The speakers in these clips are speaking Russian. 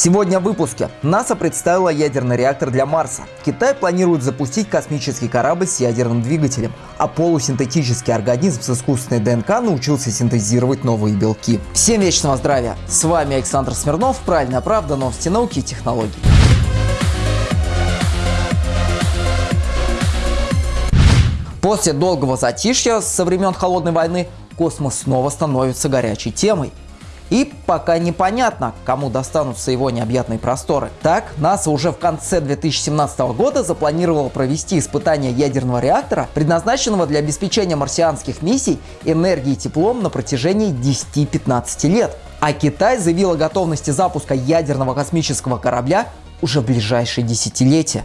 Сегодня в выпуске. НАСА представила ядерный реактор для Марса. Китай планирует запустить космический корабль с ядерным двигателем. А полусинтетический организм с искусственной ДНК научился синтезировать новые белки. Всем вечного здравия! С вами Александр Смирнов, Правильная правда, новости науки и технологий. После долгого затишья со времен Холодной войны космос снова становится горячей темой. И пока непонятно, кому достанутся его необъятные просторы. Так, НАСА уже в конце 2017 года запланировала провести испытания ядерного реактора, предназначенного для обеспечения марсианских миссий энергией и теплом на протяжении 10-15 лет. А Китай заявил о готовности запуска ядерного космического корабля уже в ближайшие десятилетия.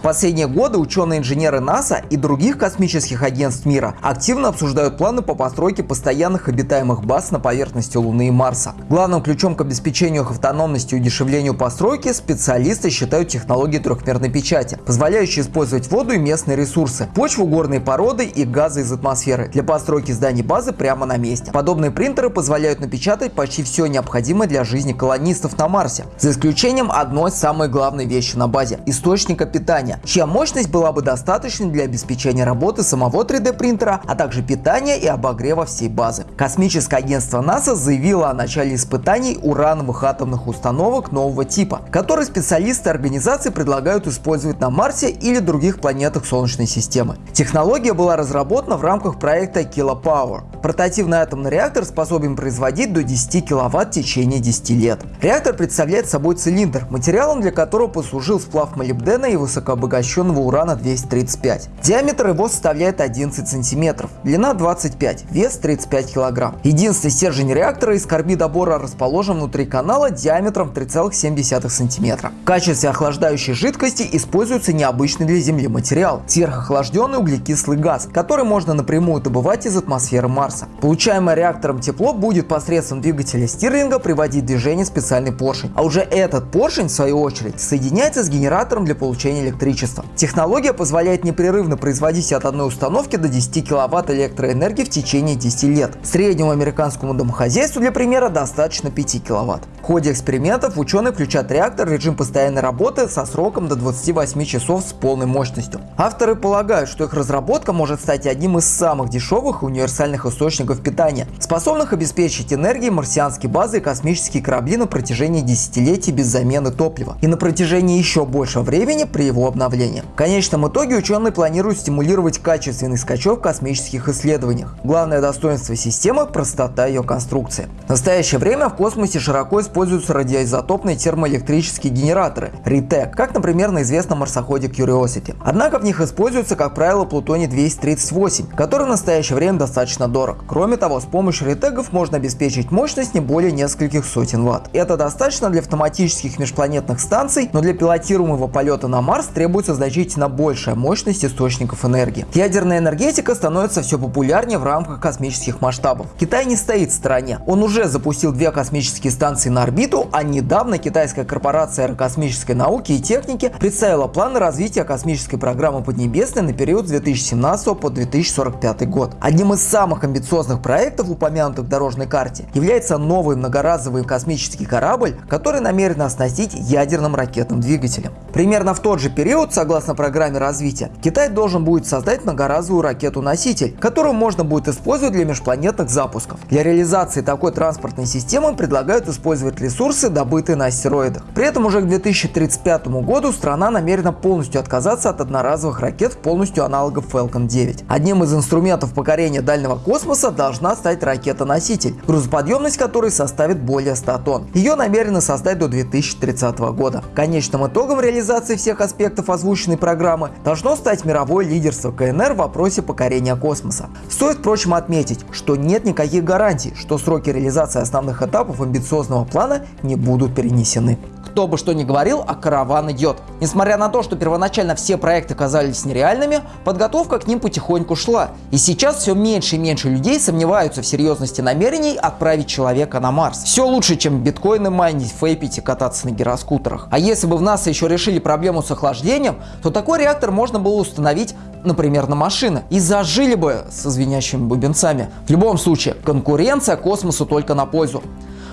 В последние годы ученые-инженеры НАСА и других космических агентств мира активно обсуждают планы по постройке постоянных обитаемых баз на поверхности Луны и Марса. Главным ключом к обеспечению их автономности и удешевлению постройки специалисты считают технологии трехмерной печати, позволяющие использовать воду и местные ресурсы, почву, горные породы и газы из атмосферы для постройки зданий базы прямо на месте. Подобные принтеры позволяют напечатать почти все необходимое для жизни колонистов на Марсе, за исключением одной самой главной вещи на базе – источника питания питания, чья мощность была бы достаточной для обеспечения работы самого 3D принтера, а также питания и обогрева всей базы. Космическое агентство НАСА заявило о начале испытаний урановых атомных установок нового типа, которые специалисты организации предлагают использовать на Марсе или других планетах Солнечной системы. Технология была разработана в рамках проекта Kilopower. Портативный атомный реактор способен производить до 10 кВт в течение 10 лет. Реактор представляет собой цилиндр, материалом для которого послужил сплав молибдена и высокообразованного обогащенного урана 235. Диаметр его составляет 11 см, длина 25, вес 35 кг. Единственный стержень реактора из карбида бора расположен внутри канала диаметром 3,7 см. В качестве охлаждающей жидкости используется необычный для Земли материал – сверхохлажденный углекислый газ, который можно напрямую добывать из атмосферы Марса. Получаемое реактором тепло будет посредством двигателя Стирлинга приводить в движение специальный поршень, а уже этот поршень в свою очередь соединяется с генератором для получения электричества. Технология позволяет непрерывно производить от одной установки до 10 кВт электроэнергии в течение 10 лет. Среднему американскому домохозяйству для примера достаточно 5 кВт. В ходе экспериментов ученые включат реактор в режим постоянной работы со сроком до 28 часов с полной мощностью. Авторы полагают, что их разработка может стать одним из самых дешевых и универсальных источников питания, способных обеспечить энергией марсианские базы и космические корабли на протяжении десятилетий без замены топлива и на протяжении еще большего времени при его обновления. В конечном итоге ученые планируют стимулировать качественный скачок в космических исследованиях. Главное достоинство системы – простота ее конструкции. В настоящее время в космосе широко используются радиоизотопные термоэлектрические генераторы – RETEC, как, например, на известном марсоходе Curiosity. Однако в них используется, как правило, плутоний-238, который в настоящее время достаточно дорог. Кроме того, с помощью ретегов можно обеспечить мощность не более нескольких сотен ватт. Это достаточно для автоматических межпланетных станций, но для пилотируемого полета на Марс требуется значительно большая мощность источников энергии. Ядерная энергетика становится все популярнее в рамках космических масштабов. Китай не стоит в стороне. Он уже запустил две космические станции на орбиту, а недавно китайская корпорация аэрокосмической науки и техники представила планы развития космической программы Поднебесной на период с 2017 по 2045 год. Одним из самых амбициозных проектов, упомянутых в дорожной карте, является новый многоразовый космический корабль, который намерен оснастить ядерным ракетным двигателем. Примерно в тот же период, согласно программе развития, Китай должен будет создать многоразовую ракету-носитель, которую можно будет использовать для межпланетных запусков. Для реализации такой транспортной системы предлагают использовать ресурсы, добытые на астероидах. При этом уже к 2035 году страна намерена полностью отказаться от одноразовых ракет полностью аналогов Falcon 9. Одним из инструментов покорения дальнего космоса должна стать ракета-носитель, грузоподъемность которой составит более 100 тонн. Ее намерены создать до 2030 года. Конечным итогом реализации всех аспектов озвученной программы должно стать мировое лидерство КНР в вопросе покорения космоса. Стоит, впрочем, отметить, что нет никаких гарантий, что сроки реализации основных этапов амбициозного плана не будут перенесены. Кто бы что ни говорил, а караван идет. Несмотря на то, что первоначально все проекты казались нереальными, подготовка к ним потихоньку шла. И сейчас все меньше и меньше людей сомневаются в серьезности намерений отправить человека на Марс. Все лучше, чем биткоины майнить, фейпить и кататься на гироскутерах. А если бы в НАСА еще решили проблему с охлаждением, то такой реактор можно было установить например, на машины, и зажили бы со звенящими бубенцами. В любом случае, конкуренция космосу только на пользу.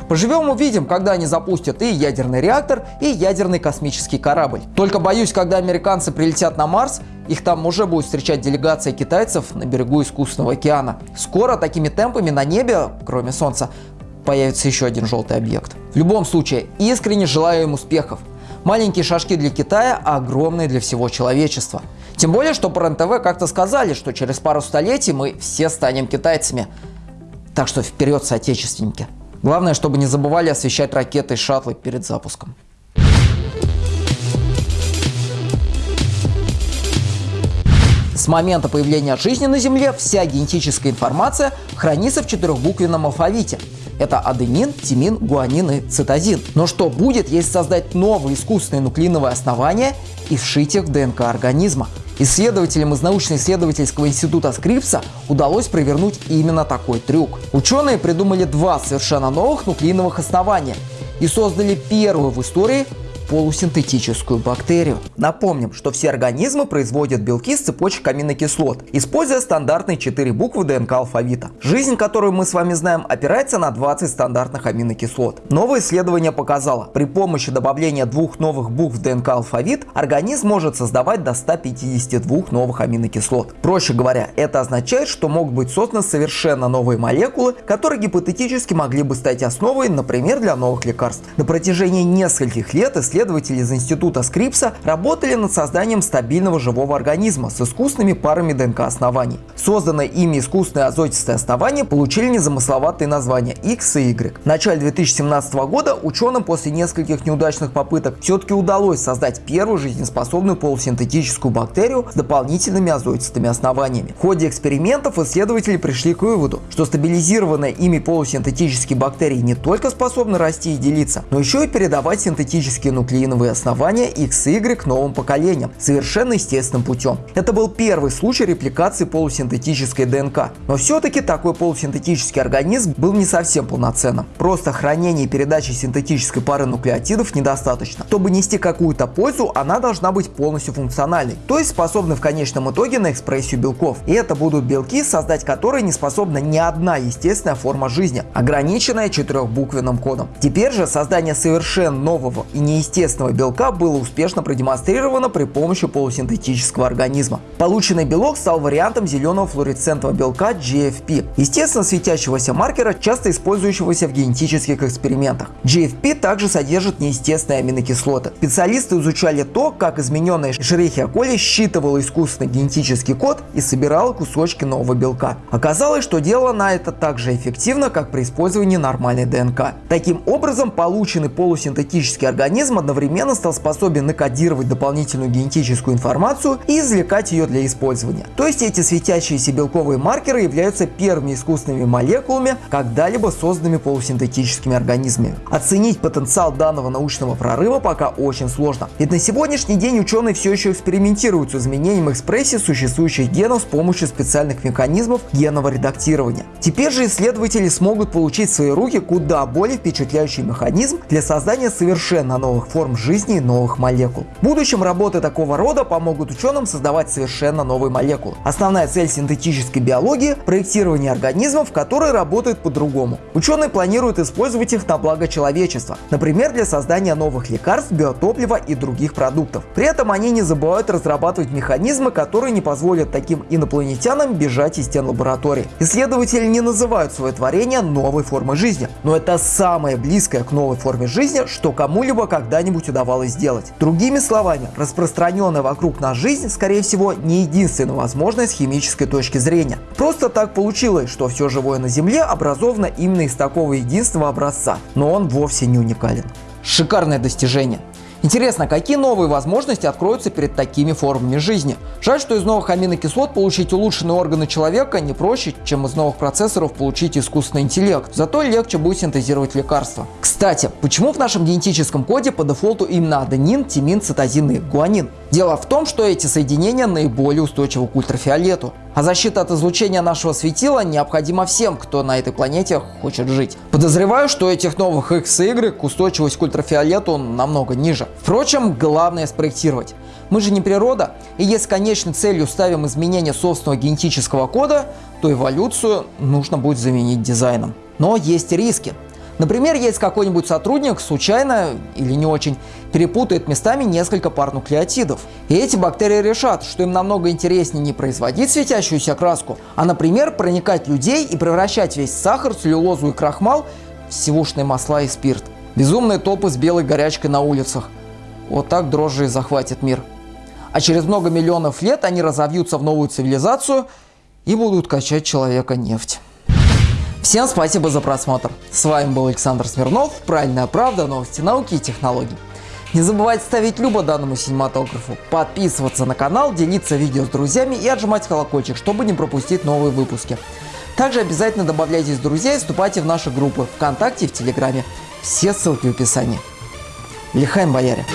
Поживем увидим, когда они запустят и ядерный реактор, и ядерный космический корабль. Только боюсь, когда американцы прилетят на Марс, их там уже будет встречать делегация китайцев на берегу искусственного океана. Скоро такими темпами на небе, кроме Солнца, появится еще один желтый объект. В любом случае, искренне желаю им успехов. Маленькие шажки для Китая, а огромные для всего человечества. Тем более, что по РНТВ как-то сказали, что через пару столетий мы все станем китайцами. Так что вперед, соотечественники. Главное, чтобы не забывали освещать ракеты и шаттлы перед запуском. С момента появления жизни на Земле вся генетическая информация хранится в четырехбуквенном алфавите. Это аденин, тимин, гуанин и цитозин. Но что будет, если создать новые искусственные нуклеиновые основания и вшить их в ДНК организма? Исследователям из научно-исследовательского института Скрипса удалось провернуть именно такой трюк. Ученые придумали два совершенно новых нуклеиновых основания и создали первую в истории полусинтетическую бактерию. Напомним, что все организмы производят белки с цепочек аминокислот, используя стандартные 4 буквы ДНК алфавита. Жизнь, которую мы с вами знаем, опирается на 20 стандартных аминокислот. Новое исследование показало, при помощи добавления двух новых букв в ДНК алфавит организм может создавать до 152 новых аминокислот. Проще говоря, это означает, что могут быть созданы совершенно новые молекулы, которые гипотетически могли бы стать основой, например, для новых лекарств. На протяжении нескольких лет исследователи исследователи из института Скрипса работали над созданием стабильного живого организма с искусственными парами ДНК оснований. Созданные ими искусственные азотистые основания получили незамысловатые названия X и Y. В начале 2017 года ученым после нескольких неудачных попыток все-таки удалось создать первую жизнеспособную полусинтетическую бактерию с дополнительными азотистыми основаниями. В ходе экспериментов исследователи пришли к выводу, что стабилизированные ими полусинтетические бактерии не только способны расти и делиться, но еще и передавать синтетические нуклеиды нуклеиновые основания X и Y новым поколениям, совершенно естественным путем. Это был первый случай репликации полусинтетической ДНК. Но все-таки такой полусинтетический организм был не совсем полноценным. Просто хранение и передача синтетической пары нуклеотидов недостаточно. Чтобы нести какую-то пользу, она должна быть полностью функциональной, то есть способны в конечном итоге на экспрессию белков. И это будут белки, создать которые не способна ни одна естественная форма жизни, ограниченная четырехбуквенным кодом. Теперь же создание совершенно нового и неестественного естественного белка было успешно продемонстрировано при помощи полусинтетического организма. Полученный белок стал вариантом зеленого флуоресцентного белка GFP, естественно светящегося маркера, часто использующегося в генетических экспериментах. GFP также содержит неестественные аминокислоты. Специалисты изучали то, как измененная Escherichia coli считывала искусственный генетический код и собирала кусочки нового белка. Оказалось, что делала она это так же эффективно, как при использовании нормальной ДНК. Таким образом, полученный полусинтетический организм одновременно стал способен накодировать дополнительную генетическую информацию и извлекать ее для использования. То есть эти светящиеся белковые маркеры являются первыми искусственными молекулами, когда-либо созданными полусинтетическими организмами. Оценить потенциал данного научного прорыва пока очень сложно. Ведь на сегодняшний день ученые все еще экспериментируют с изменением экспрессии существующих генов с помощью специальных механизмов генного редактирования. Теперь же исследователи смогут получить в свои руки куда более впечатляющий механизм для создания совершенно новых форм жизни и новых молекул. В будущем работы такого рода помогут ученым создавать совершенно новые молекулы. Основная цель синтетической биологии – проектирование организмов, которые работают по-другому. Ученые планируют использовать их на благо человечества, например, для создания новых лекарств, биотоплива и других продуктов. При этом они не забывают разрабатывать механизмы, которые не позволят таким инопланетянам бежать из стен лаборатории. Исследователи не называют свое творение новой формой жизни, но это самое близкое к новой форме жизни, что кому-либо когда-нибудь когда-нибудь удавалось сделать. Другими словами, распространенная вокруг нас жизнь, скорее всего, не единственная возможность с химической точки зрения. Просто так получилось, что все живое на Земле образовано именно из такого единственного образца, но он вовсе не уникален. Шикарное достижение. Интересно, какие новые возможности откроются перед такими формами жизни? Жаль, что из новых аминокислот получить улучшенные органы человека не проще, чем из новых процессоров получить искусственный интеллект. Зато легче будет синтезировать лекарства. Кстати, почему в нашем генетическом коде по дефолту именно аденин, тимин, цитозин и гуанин? Дело в том, что эти соединения наиболее устойчивы к ультрафиолету. А защита от излучения нашего светила необходима всем, кто на этой планете хочет жить. Подозреваю, что этих новых X и Y устойчивость к ультрафиолету намного ниже. Впрочем, главное спроектировать. Мы же не природа, и если конечной целью ставим изменение собственного генетического кода, то эволюцию нужно будет заменить дизайном. Но есть риски. Например, есть какой-нибудь сотрудник случайно или не очень перепутает местами несколько пар нуклеотидов. И эти бактерии решат, что им намного интереснее не производить светящуюся краску, а, например, проникать людей и превращать весь сахар, целлюлозу и крахмал в сивушные масла и спирт. Безумные топы с белой горячкой на улицах. Вот так дрожжи и захватит мир. А через много миллионов лет они разовьются в новую цивилизацию и будут качать человека нефть. Всем спасибо за просмотр. С вами был Александр Смирнов. Правильная правда, новости науки и технологий. Не забывайте ставить любо данному синематографу, подписываться на канал, делиться видео с друзьями и отжимать колокольчик, чтобы не пропустить новые выпуски. Также обязательно добавляйтесь в друзья и вступайте в наши группы ВКонтакте и в Телеграме. Все ссылки в описании. Лихаем бояре!